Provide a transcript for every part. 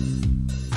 Música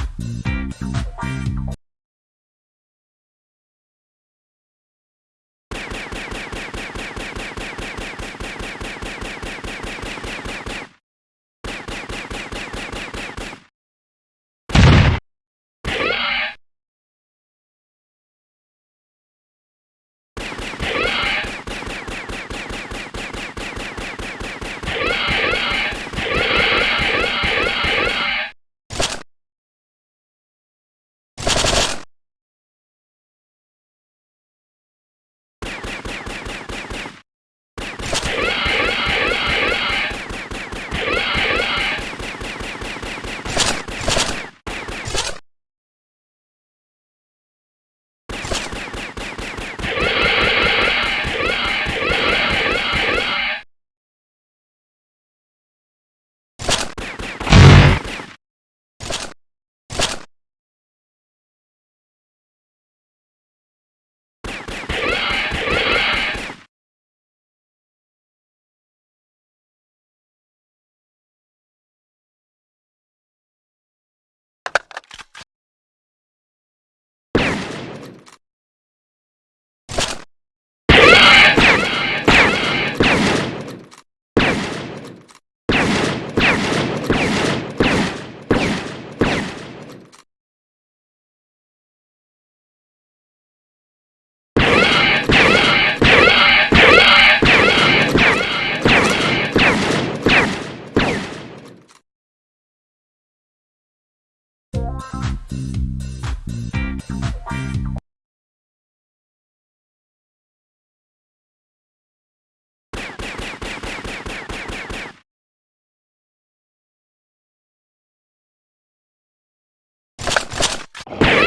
you